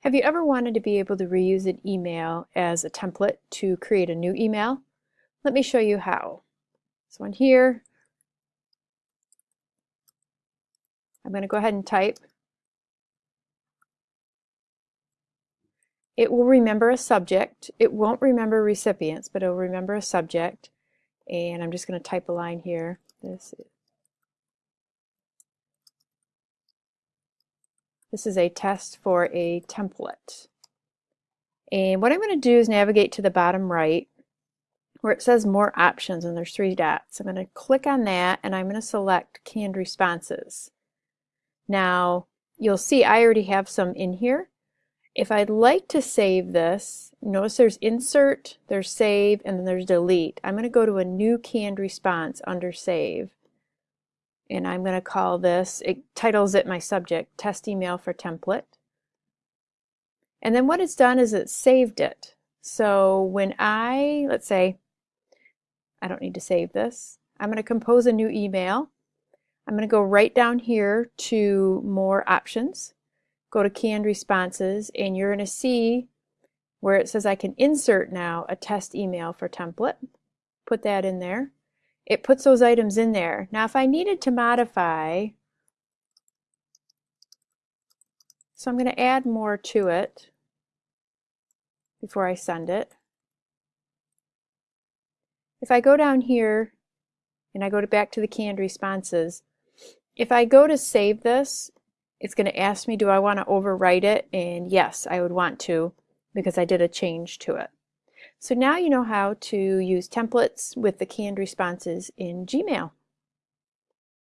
Have you ever wanted to be able to reuse an email as a template to create a new email? Let me show you how. This one here. I'm going to go ahead and type. It will remember a subject. It won't remember recipients, but it will remember a subject. And I'm just going to type a line here. This This is a test for a template. And what I'm going to do is navigate to the bottom right where it says more options and there's three dots. I'm going to click on that and I'm going to select canned responses. Now you'll see I already have some in here. If I'd like to save this, notice there's insert, there's save, and then there's delete. I'm going to go to a new canned response under save and I'm going to call this, it titles it my subject, test email for template. And then what it's done is it's saved it. So when I, let's say, I don't need to save this. I'm going to compose a new email. I'm going to go right down here to more options, go to canned responses, and you're going to see where it says I can insert now a test email for template. Put that in there it puts those items in there. Now if I needed to modify, so I'm going to add more to it before I send it. If I go down here and I go to back to the canned responses, if I go to save this, it's going to ask me do I want to overwrite it and yes I would want to because I did a change to it. So now you know how to use templates with the canned responses in Gmail.